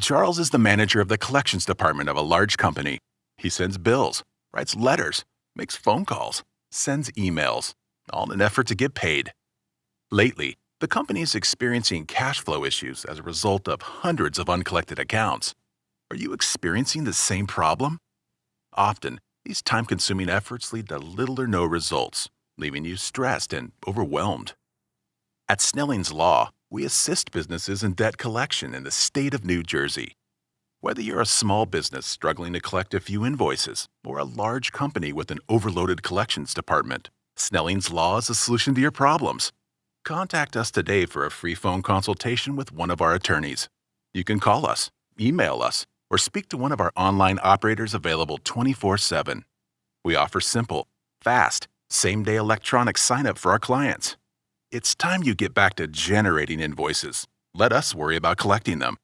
Charles is the manager of the collections department of a large company. He sends bills, writes letters, makes phone calls, sends emails, all in an effort to get paid. Lately, the company is experiencing cash flow issues as a result of hundreds of uncollected accounts. Are you experiencing the same problem? Often, these time consuming efforts lead to little or no results, leaving you stressed and overwhelmed. At Snelling's Law, we assist businesses in debt collection in the state of New Jersey. Whether you're a small business struggling to collect a few invoices or a large company with an overloaded collections department, Snelling's Law is a solution to your problems. Contact us today for a free phone consultation with one of our attorneys. You can call us, email us, or speak to one of our online operators available 24 7. We offer simple, fast, same day electronic sign up for our clients. It's time you get back to generating invoices. Let us worry about collecting them.